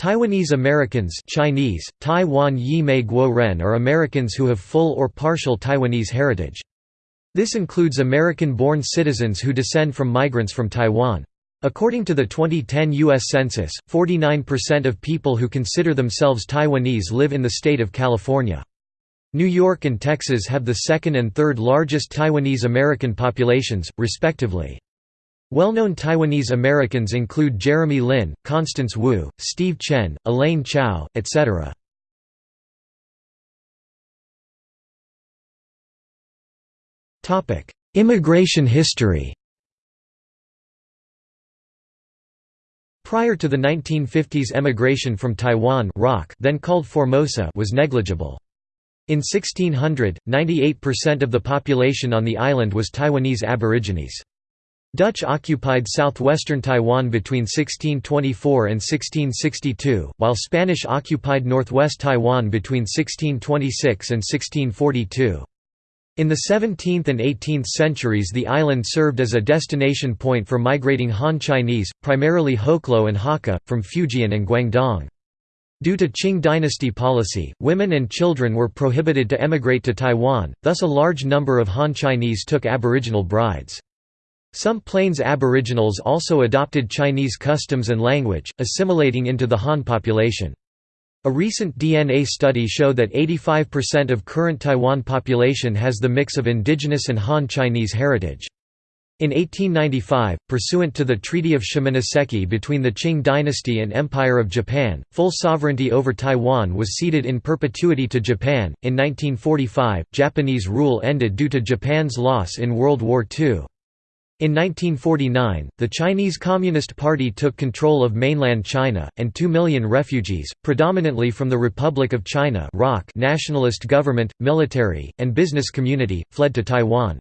Taiwanese Americans Chinese, Taiwan Yi Mei Guo Ren are Americans who have full or partial Taiwanese heritage. This includes American-born citizens who descend from migrants from Taiwan. According to the 2010 U.S. Census, 49% of people who consider themselves Taiwanese live in the state of California. New York and Texas have the second and third largest Taiwanese American populations, respectively. Well-known Taiwanese Americans include Jeremy Lin, Constance Wu, Steve Chen, Elaine Chao, etc. Immigration history Prior to the 1950s emigration from Taiwan rock then called Formosa was negligible. In 1600, 98% of the population on the island was Taiwanese Aborigines. Dutch occupied southwestern Taiwan between 1624 and 1662, while Spanish occupied northwest Taiwan between 1626 and 1642. In the 17th and 18th centuries the island served as a destination point for migrating Han Chinese, primarily Hoklo and Hakka, from Fujian and Guangdong. Due to Qing dynasty policy, women and children were prohibited to emigrate to Taiwan, thus a large number of Han Chinese took aboriginal brides. Some Plains aboriginals also adopted Chinese customs and language, assimilating into the Han population. A recent DNA study showed that 85% of current Taiwan population has the mix of indigenous and Han Chinese heritage. In 1895, pursuant to the Treaty of Shimonoseki between the Qing dynasty and Empire of Japan, full sovereignty over Taiwan was ceded in perpetuity to Japan. In 1945, Japanese rule ended due to Japan's loss in World War II. In 1949, the Chinese Communist Party took control of mainland China, and two million refugees, predominantly from the Republic of China nationalist government, military, and business community, fled to Taiwan.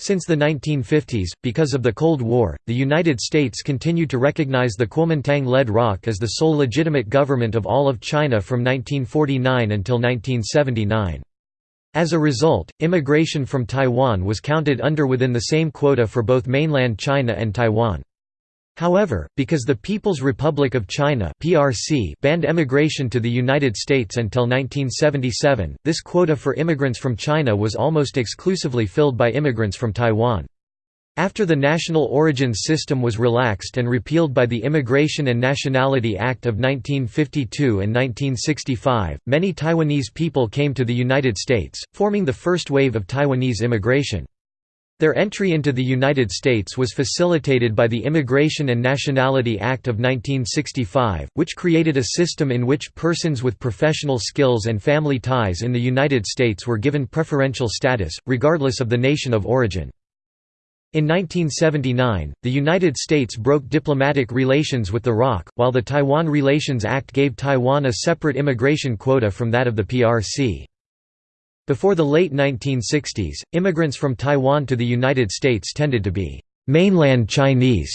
Since the 1950s, because of the Cold War, the United States continued to recognize the Kuomintang-led ROC as the sole legitimate government of all of China from 1949 until 1979. As a result, immigration from Taiwan was counted under within the same quota for both mainland China and Taiwan. However, because the People's Republic of China (PRC) banned emigration to the United States until 1977, this quota for immigrants from China was almost exclusively filled by immigrants from Taiwan. After the National Origins System was relaxed and repealed by the Immigration and Nationality Act of 1952 and 1965, many Taiwanese people came to the United States, forming the first wave of Taiwanese immigration. Their entry into the United States was facilitated by the Immigration and Nationality Act of 1965, which created a system in which persons with professional skills and family ties in the United States were given preferential status, regardless of the nation of origin. In 1979, the United States broke diplomatic relations with the ROC, while the Taiwan Relations Act gave Taiwan a separate immigration quota from that of the PRC. Before the late 1960s, immigrants from Taiwan to the United States tended to be mainland Chinese,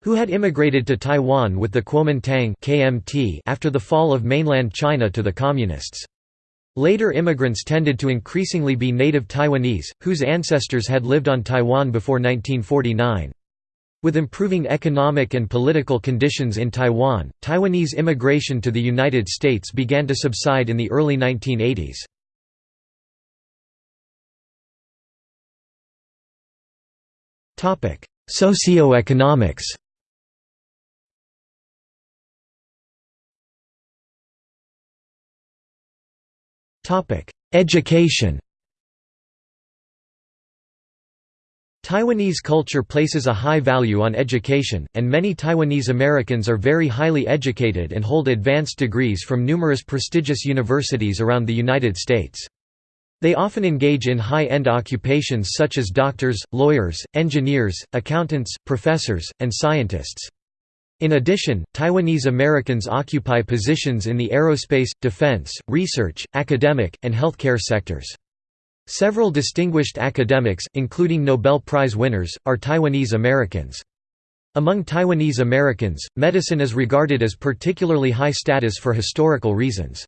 who had immigrated to Taiwan with the Kuomintang KMT after the fall of mainland China to the Communists. Later immigrants tended to increasingly be native Taiwanese, whose ancestors had lived on Taiwan before 1949. With improving economic and political conditions in Taiwan, Taiwanese immigration to the United States began to subside in the early 1980s. Socioeconomics Education Taiwanese culture places a high value on education, and many Taiwanese Americans are very highly educated and hold advanced degrees from numerous prestigious universities around the United States. They often engage in high-end occupations such as doctors, lawyers, engineers, accountants, professors, and scientists. In addition, Taiwanese Americans occupy positions in the aerospace, defense, research, academic, and healthcare sectors. Several distinguished academics, including Nobel Prize winners, are Taiwanese Americans. Among Taiwanese Americans, medicine is regarded as particularly high status for historical reasons.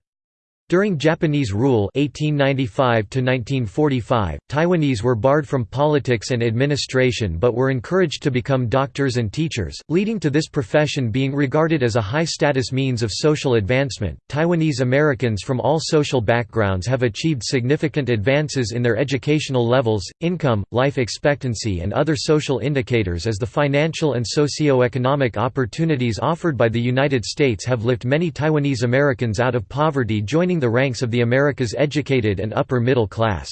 During Japanese rule 1895 Taiwanese were barred from politics and administration but were encouraged to become doctors and teachers, leading to this profession being regarded as a high-status means of social advancement. Taiwanese Americans from all social backgrounds have achieved significant advances in their educational levels, income, life expectancy and other social indicators as the financial and socio-economic opportunities offered by the United States have lifted many Taiwanese Americans out of poverty joining the ranks of the America's educated and upper middle class.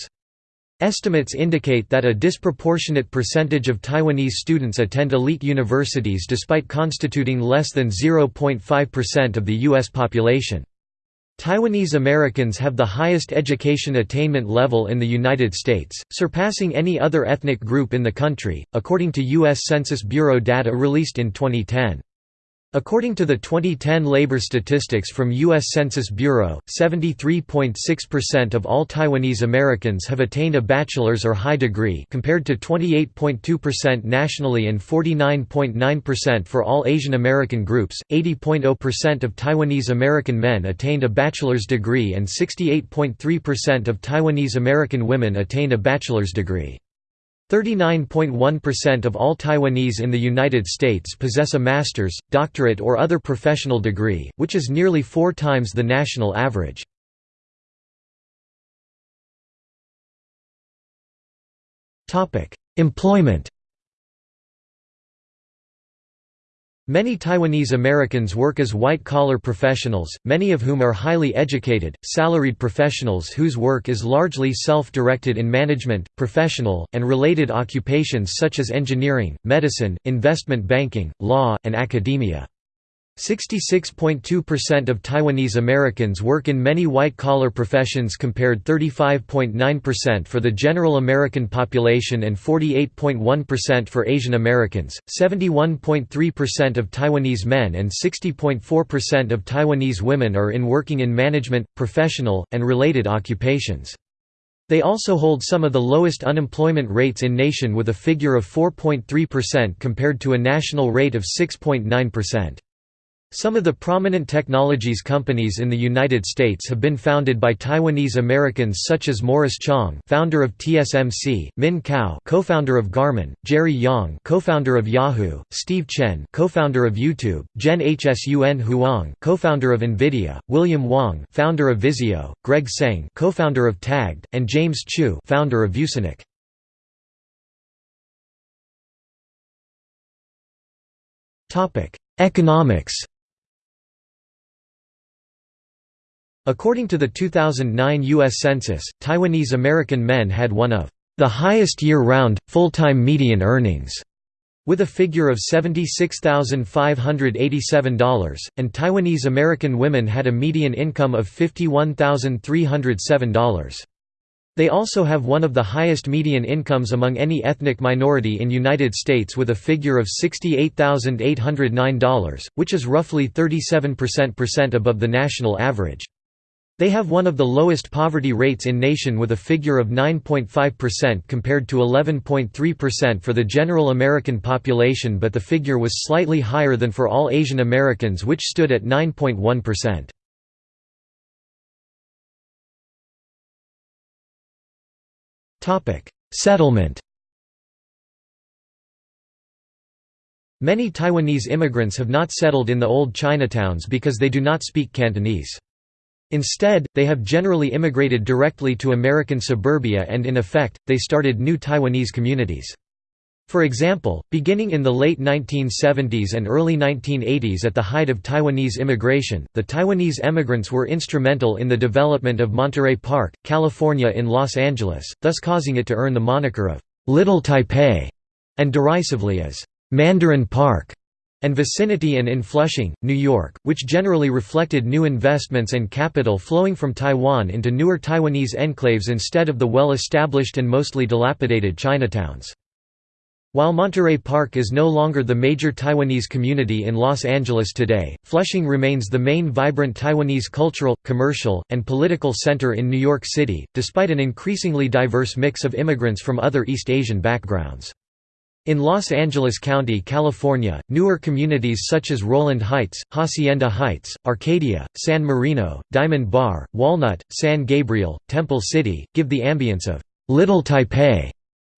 Estimates indicate that a disproportionate percentage of Taiwanese students attend elite universities despite constituting less than 0.5% of the U.S. population. Taiwanese Americans have the highest education attainment level in the United States, surpassing any other ethnic group in the country, according to U.S. Census Bureau data released in 2010. According to the 2010 labor statistics from U.S. Census Bureau, 73.6% of all Taiwanese Americans have attained a bachelor's or high degree compared to 28.2% nationally and 49.9% for all Asian American groups, 80.0% of Taiwanese American men attained a bachelor's degree and 68.3% of Taiwanese American women attained a bachelor's degree. 39.1% of all Taiwanese in the United States possess a master's, doctorate or other professional degree, which is nearly four times the national average. Employment Many Taiwanese Americans work as white-collar professionals, many of whom are highly educated, salaried professionals whose work is largely self-directed in management, professional, and related occupations such as engineering, medicine, investment banking, law, and academia. 66.2% of Taiwanese Americans work in many white-collar professions compared 35.9% for the general American population and 48.1% for Asian Americans. 71.3% of Taiwanese men and 60.4% of Taiwanese women are in working in management, professional, and related occupations. They also hold some of the lowest unemployment rates in nation with a figure of 4.3% compared to a national rate of 6.9%. Some of the prominent technologies companies in the United States have been founded by Taiwanese Americans such as Morris Chang, founder of TSMC, Min Kao, co-founder of Garmin, Jerry Yang, co-founder of Yahoo, Steve Chen, co-founder of YouTube, Jen Hsun Huang, co-founder of Nvidia, William Wang, founder of Vizio, Greg Tseng, co-founder of Tagged, and James Chu, founder of ViewSonic. Topic: Economics According to the 2009 U.S. Census, Taiwanese American men had one of the highest year-round, full-time median earnings, with a figure of $76,587, and Taiwanese American women had a median income of $51,307. They also have one of the highest median incomes among any ethnic minority in United States with a figure of $68,809, which is roughly 37% above the national average. They have one of the lowest poverty rates in nation with a figure of 9.5% compared to 11.3% for the general American population but the figure was slightly higher than for all Asian Americans which stood at 9.1%. Settlement Many Taiwanese immigrants have not settled in the old Chinatowns because they do not speak Cantonese. Instead, they have generally immigrated directly to American suburbia and in effect, they started new Taiwanese communities. For example, beginning in the late 1970s and early 1980s at the height of Taiwanese immigration, the Taiwanese emigrants were instrumental in the development of Monterey Park, California in Los Angeles, thus causing it to earn the moniker of «Little Taipei» and derisively as «Mandarin Park» and vicinity and in Flushing, New York, which generally reflected new investments and capital flowing from Taiwan into newer Taiwanese enclaves instead of the well-established and mostly dilapidated Chinatowns. While Monterey Park is no longer the major Taiwanese community in Los Angeles today, Flushing remains the main vibrant Taiwanese cultural, commercial, and political center in New York City, despite an increasingly diverse mix of immigrants from other East Asian backgrounds. In Los Angeles County, California, newer communities such as Rowland Heights, Hacienda Heights, Arcadia, San Marino, Diamond Bar, Walnut, San Gabriel, Temple City, give the ambience of Little Taipei.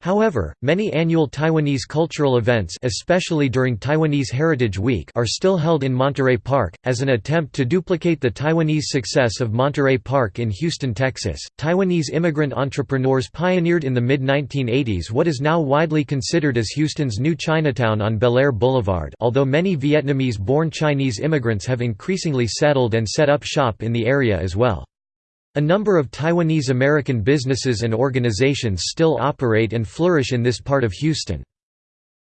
However, many annual Taiwanese cultural events especially during Taiwanese Heritage Week are still held in Monterey Park, as an attempt to duplicate the Taiwanese success of Monterey Park in Houston, Texas. Taiwanese immigrant entrepreneurs pioneered in the mid-1980s what is now widely considered as Houston's new Chinatown on Bellaire Boulevard although many Vietnamese-born Chinese immigrants have increasingly settled and set up shop in the area as well. A number of Taiwanese American businesses and organizations still operate and flourish in this part of Houston.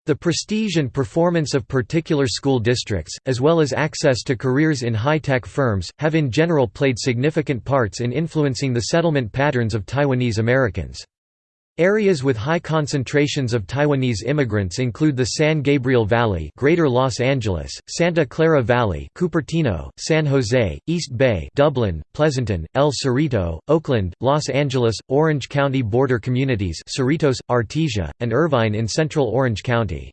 The prestige and performance of particular school districts, as well as access to careers in high-tech firms, have in general played significant parts in influencing the settlement patterns of Taiwanese Americans. Areas with high concentrations of Taiwanese immigrants include the San Gabriel Valley, Greater Los Angeles, Santa Clara Valley, Cupertino, San Jose, East Bay, Dublin, Pleasanton, El Cerrito, Oakland, Los Angeles, Orange County border communities, Cerritos, Artesia, and Irvine in central Orange County.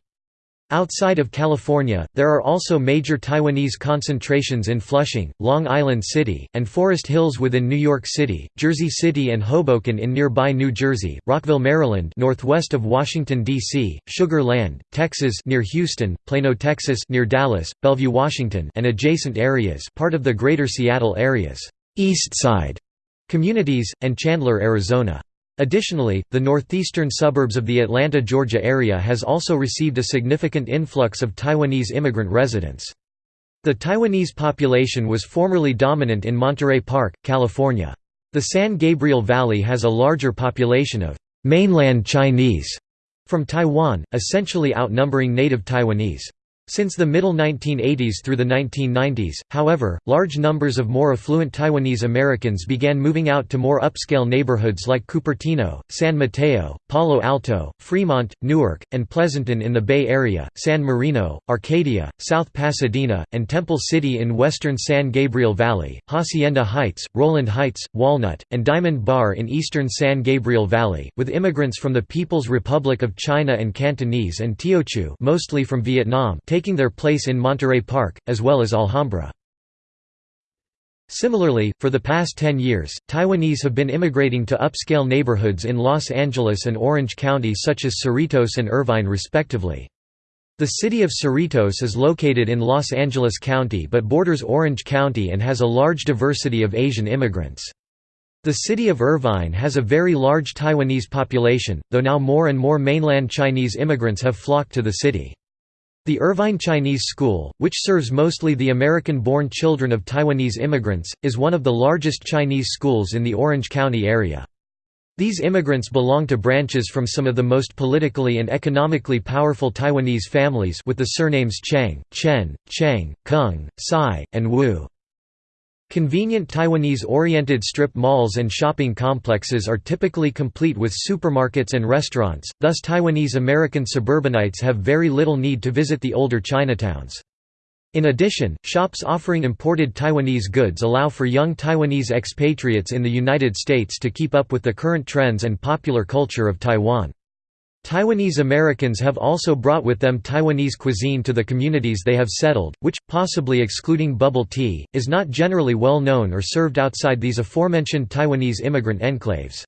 Outside of California, there are also major Taiwanese concentrations in Flushing, Long Island City, and Forest Hills within New York City, Jersey City and Hoboken in nearby New Jersey, Rockville, Maryland northwest of Washington, D.C., Sugar Land, Texas near Houston, Plano, Texas near Dallas, Bellevue, Washington and adjacent areas part of the Greater Seattle areas, East Side communities, and Chandler, Arizona. Additionally, the northeastern suburbs of the Atlanta, Georgia area has also received a significant influx of Taiwanese immigrant residents. The Taiwanese population was formerly dominant in Monterey Park, California. The San Gabriel Valley has a larger population of mainland Chinese from Taiwan, essentially outnumbering native Taiwanese. Since the middle 1980s through the 1990s, however, large numbers of more affluent Taiwanese Americans began moving out to more upscale neighborhoods like Cupertino, San Mateo, Palo Alto, Fremont, Newark, and Pleasanton in the Bay Area, San Marino, Arcadia, South Pasadena, and Temple City in western San Gabriel Valley, Hacienda Heights, Rowland Heights, Walnut, and Diamond Bar in eastern San Gabriel Valley, with immigrants from the People's Republic of China and Cantonese and Teochew mostly from Vietnam taking their place in Monterey Park, as well as Alhambra. Similarly, for the past 10 years, Taiwanese have been immigrating to upscale neighborhoods in Los Angeles and Orange County such as Cerritos and Irvine respectively. The city of Cerritos is located in Los Angeles County but borders Orange County and has a large diversity of Asian immigrants. The city of Irvine has a very large Taiwanese population, though now more and more mainland Chinese immigrants have flocked to the city. The Irvine Chinese School, which serves mostly the American-born children of Taiwanese immigrants, is one of the largest Chinese schools in the Orange County area. These immigrants belong to branches from some of the most politically and economically powerful Taiwanese families with the surnames Chang, Chen, Cheng, Kung, Tsai, and Wu. Convenient Taiwanese-oriented strip malls and shopping complexes are typically complete with supermarkets and restaurants, thus Taiwanese-American suburbanites have very little need to visit the older Chinatowns. In addition, shops offering imported Taiwanese goods allow for young Taiwanese expatriates in the United States to keep up with the current trends and popular culture of Taiwan. Taiwanese Americans have also brought with them Taiwanese cuisine to the communities they have settled, which, possibly excluding bubble tea, is not generally well known or served outside these aforementioned Taiwanese immigrant enclaves.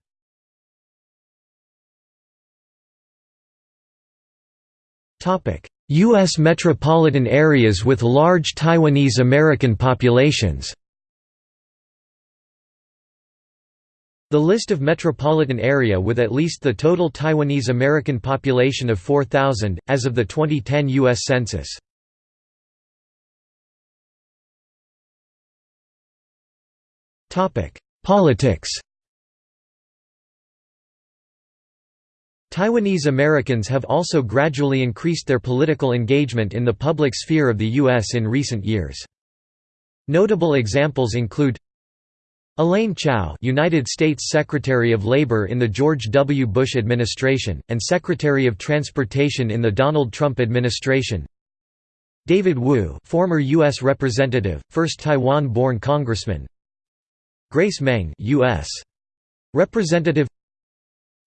U.S. metropolitan areas with large Taiwanese American populations The list of metropolitan area with at least the total Taiwanese American population of 4,000, as of the 2010 U.S. Census. Politics Taiwanese Americans have also gradually increased their political engagement in the public sphere of the U.S. in recent years. Notable examples include Elaine Chao United States Secretary of Labor in the George W. Bush administration, and Secretary of Transportation in the Donald Trump administration David Wu former U.S. Representative, first Taiwan-born congressman Grace Meng U.S. Representative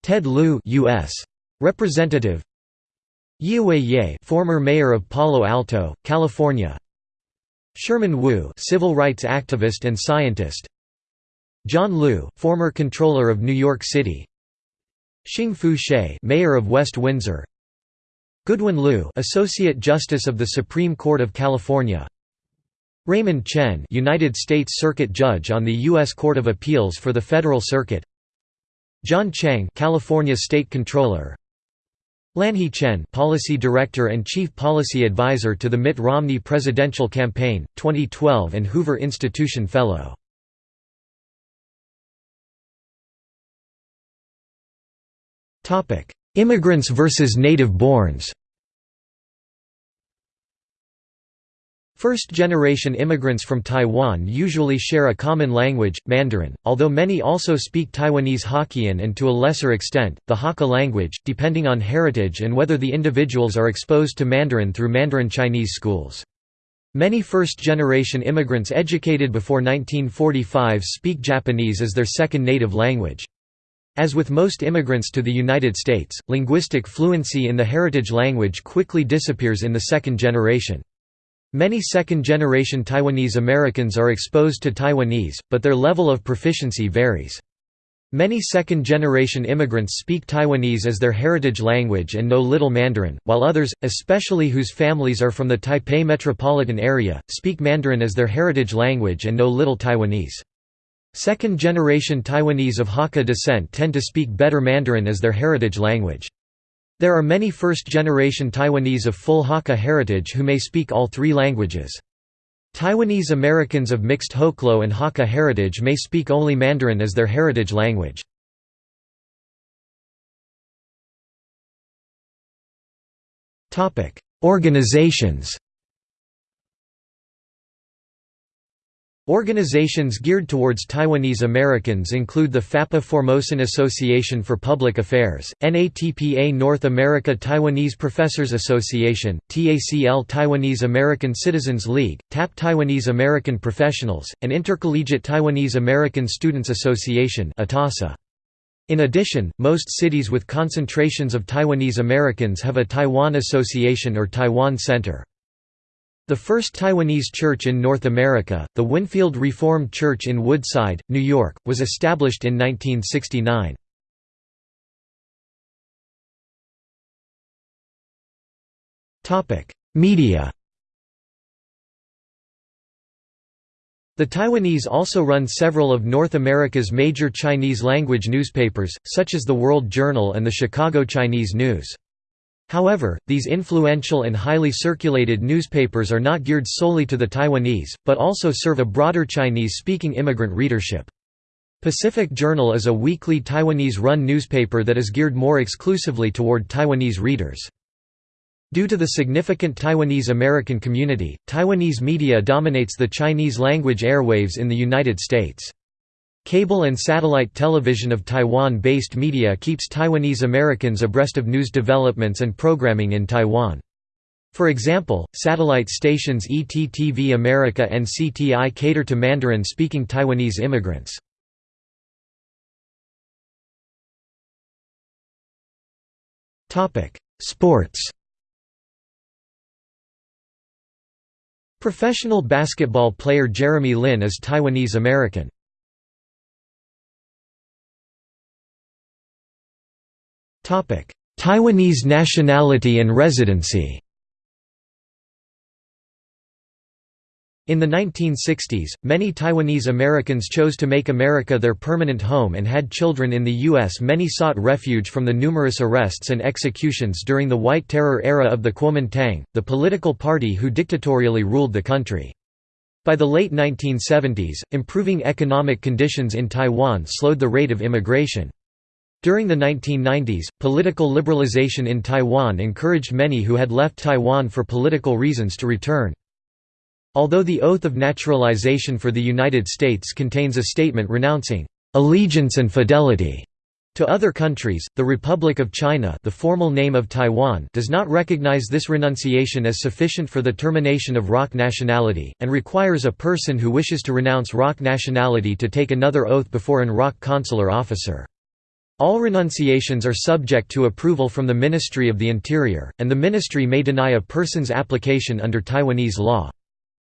Ted Lieu U.S. Representative Yiaway Yeh former mayor of Palo Alto, California Sherman Wu civil rights activist and scientist John Liu, former controller of New York City. Xing-Fu Hsieh mayor of West Windsor. Goodwin Liu associate justice of the Supreme Court of California. Raymond Chen United States Circuit Judge on the U.S. Court of Appeals for the Federal Circuit. John Chang California State Controller. Lanhee Chen Policy Director and Chief Policy Advisor to the Mitt Romney Presidential Campaign, 2012 and Hoover Institution Fellow Immigrants versus native-borns First-generation immigrants from Taiwan usually share a common language, Mandarin, although many also speak Taiwanese Hokkien and to a lesser extent, the Hakka language, depending on heritage and whether the individuals are exposed to Mandarin through Mandarin Chinese schools. Many first-generation immigrants educated before 1945 speak Japanese as their second native language. As with most immigrants to the United States, linguistic fluency in the heritage language quickly disappears in the second generation. Many second-generation Taiwanese Americans are exposed to Taiwanese, but their level of proficiency varies. Many second-generation immigrants speak Taiwanese as their heritage language and know little Mandarin, while others, especially whose families are from the Taipei metropolitan area, speak Mandarin as their heritage language and know little Taiwanese. Second-generation Taiwanese of Hakka descent tend to speak better Mandarin as their heritage language. There are many first-generation Taiwanese of full Hakka heritage who may speak all three languages. Taiwanese Americans of mixed Hoklo and Hakka heritage may speak only Mandarin as their heritage language. Organizations Organizations geared towards Taiwanese Americans include the FAPA Formosan Association for Public Affairs, NATPA North America Taiwanese Professors Association, TACL Taiwanese American Citizens League, TAP Taiwanese American Professionals, and Intercollegiate Taiwanese American Students Association In addition, most cities with concentrations of Taiwanese Americans have a Taiwan Association or Taiwan Center. The first Taiwanese church in North America, the Winfield Reformed Church in Woodside, New York, was established in 1969. Media The Taiwanese also run several of North America's major Chinese-language newspapers, such as the World Journal and the Chicago Chinese News. However, these influential and highly circulated newspapers are not geared solely to the Taiwanese, but also serve a broader Chinese-speaking immigrant readership. Pacific Journal is a weekly Taiwanese-run newspaper that is geared more exclusively toward Taiwanese readers. Due to the significant Taiwanese American community, Taiwanese media dominates the Chinese language airwaves in the United States. Cable and satellite television of Taiwan-based media keeps Taiwanese Americans abreast of news developments and programming in Taiwan. For example, satellite stations ETTV America and CTI cater to Mandarin-speaking Taiwanese immigrants. Sports Professional basketball player Jeremy Lin is Taiwanese American. Taiwanese nationality and residency In the 1960s, many Taiwanese Americans chose to make America their permanent home and had children in the U.S. Many sought refuge from the numerous arrests and executions during the White Terror era of the Kuomintang, the political party who dictatorially ruled the country. By the late 1970s, improving economic conditions in Taiwan slowed the rate of immigration. During the 1990s, political liberalization in Taiwan encouraged many who had left Taiwan for political reasons to return. Although the Oath of Naturalization for the United States contains a statement renouncing allegiance and fidelity to other countries, the Republic of China the formal name of Taiwan does not recognize this renunciation as sufficient for the termination of ROC nationality, and requires a person who wishes to renounce ROC nationality to take another oath before an ROC consular officer. All renunciations are subject to approval from the Ministry of the Interior, and the ministry may deny a person's application under Taiwanese law.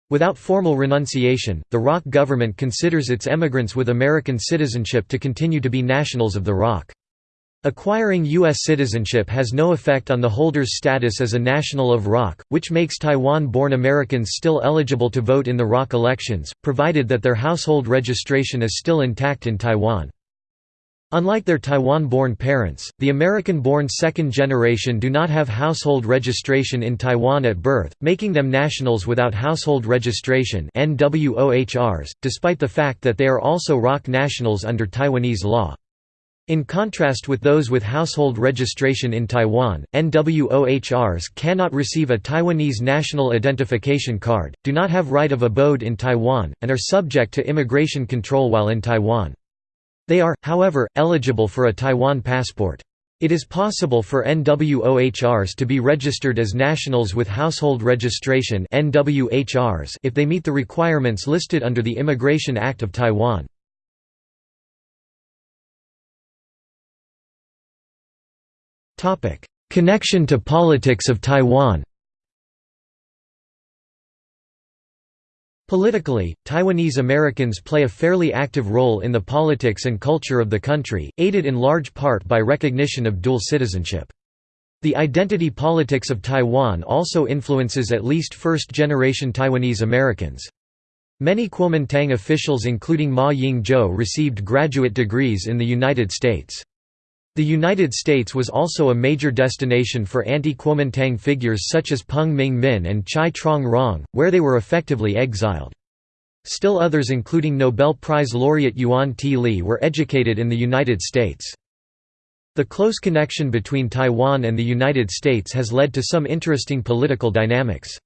Without formal renunciation, the ROC government considers its emigrants with American citizenship to continue to be nationals of the ROC. Acquiring U.S. citizenship has no effect on the holder's status as a national of ROC, which makes Taiwan-born Americans still eligible to vote in the ROC elections, provided that their household registration is still intact in Taiwan. Unlike their Taiwan-born parents, the American-born second generation do not have household registration in Taiwan at birth, making them nationals without household registration despite the fact that they are also ROC nationals under Taiwanese law. In contrast with those with household registration in Taiwan, NWOHRs cannot receive a Taiwanese national identification card, do not have right of abode in Taiwan, and are subject to immigration control while in Taiwan. They are, however, eligible for a Taiwan passport. It is possible for NWOHRs to be registered as nationals with household registration if they meet the requirements listed under the Immigration Act of Taiwan. Connection to politics of Taiwan Politically, Taiwanese Americans play a fairly active role in the politics and culture of the country, aided in large part by recognition of dual citizenship. The identity politics of Taiwan also influences at least first-generation Taiwanese Americans. Many Kuomintang officials including Ma Ying-jeou received graduate degrees in the United States. The United States was also a major destination for anti-Kuomintang figures such as Peng Ming-min and Chai Trong-rong, where they were effectively exiled. Still others including Nobel Prize laureate Yuan T. Lee were educated in the United States. The close connection between Taiwan and the United States has led to some interesting political dynamics.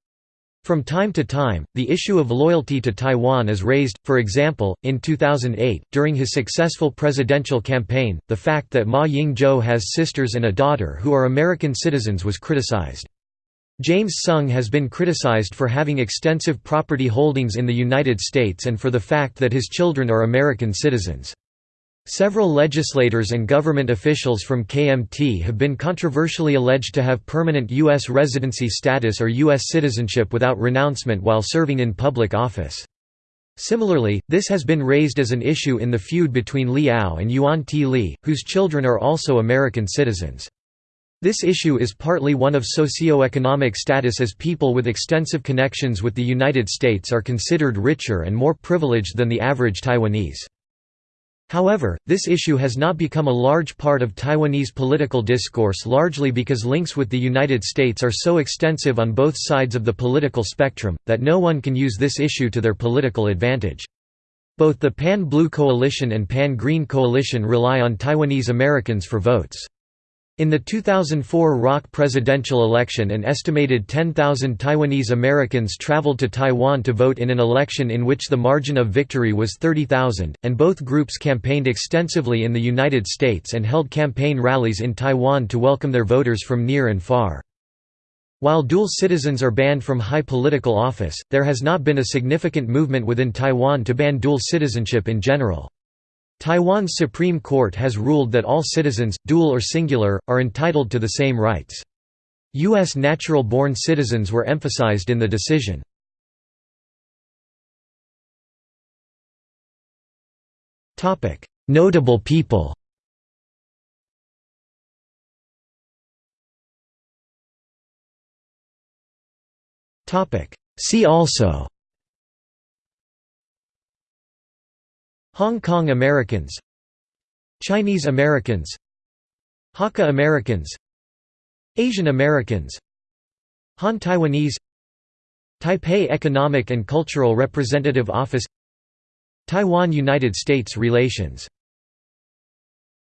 From time to time, the issue of loyalty to Taiwan is raised, for example, in 2008, during his successful presidential campaign, the fact that Ma Ying-jeou has sisters and a daughter who are American citizens was criticized. James Soong has been criticized for having extensive property holdings in the United States and for the fact that his children are American citizens. Several legislators and government officials from KMT have been controversially alleged to have permanent U.S. residency status or U.S. citizenship without renouncement while serving in public office. Similarly, this has been raised as an issue in the feud between Li Ao and Yuan T. Lee, whose children are also American citizens. This issue is partly one of socio-economic status as people with extensive connections with the United States are considered richer and more privileged than the average Taiwanese. However, this issue has not become a large part of Taiwanese political discourse largely because links with the United States are so extensive on both sides of the political spectrum, that no one can use this issue to their political advantage. Both the Pan-Blue Coalition and Pan-Green Coalition rely on Taiwanese Americans for votes. In the 2004 ROC presidential election an estimated 10,000 Taiwanese Americans traveled to Taiwan to vote in an election in which the margin of victory was 30,000, and both groups campaigned extensively in the United States and held campaign rallies in Taiwan to welcome their voters from near and far. While dual citizens are banned from high political office, there has not been a significant movement within Taiwan to ban dual citizenship in general. Taiwan's Supreme Court has ruled that all citizens, dual or singular, are entitled to the same rights. U.S. natural-born citizens were emphasized in the decision. Notable people See also Hong Kong Americans Chinese Americans Hakka Americans Asian Americans Han Taiwanese Taipei Economic and Cultural Representative Office Taiwan–United States relations